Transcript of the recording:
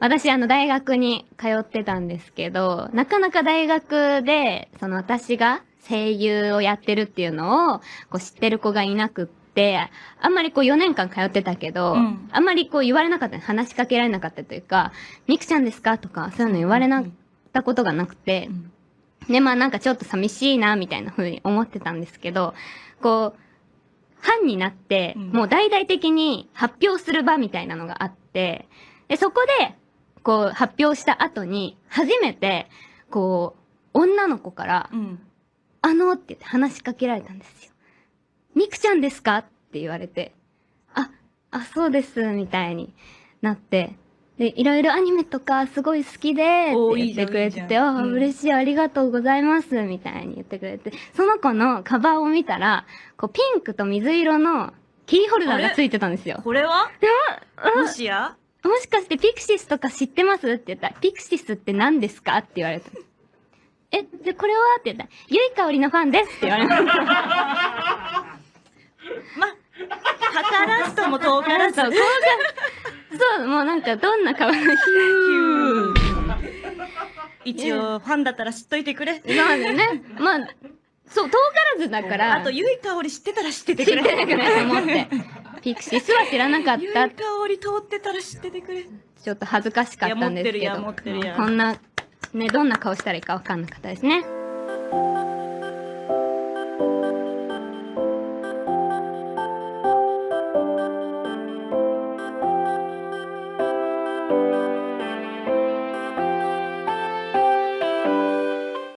私、あの、大学に通ってたんですけど、なかなか大学で、その私が声優をやってるっていうのを、こう知ってる子がいなくって、あんまりこう4年間通ってたけど、うん。あんまりこう言われなかった、話しかけられなかったというか、ミクちゃんですか？とか、そういうの言われなかったことがなくて、うん。で、まあなんかちょっと寂しいな、みたいな風に思ってたんですけど、こう、班になって、うん。もう大々的に発表する場みたいなのがあって、で、そこで、こう、発表した後に、初めて、こう、女の子から、うん。あのって言って話しかけられたんですよ。ミクちゃんですか？って言われて、あ、あ、そうです、みたいになって、で、いろいろアニメとかすごい好きで、って言ってくれてて、あ、うん嬉しい、ありがとうございます、みたいに言ってくれて、その子のカバーを見たら、こう、ピンクと水色のキーホルダーがついてたんですよ。これ？はあもしや？もしかしてピクシスとか知ってますって言ったら、ピクシスって何ですかって言われた。え、で、これはって言ったら、ゆいかおりのファンですって言われた。ま、図らずとも遠からず。そう、もうなんかどんな顔のヒュー。一応、ファンだったら知っといてくれ。そうだね。まあ、そう、遠からずだから、あと、ゆいかおり知ってたら知ってて知くれ。ってなくないと思って。ピクシスは知らなかった。かおり通ってたら知っててくれ。ちょっと恥ずかしかったんですけど。こんな、ね、どんな顔したらいいかわかんなかったですね。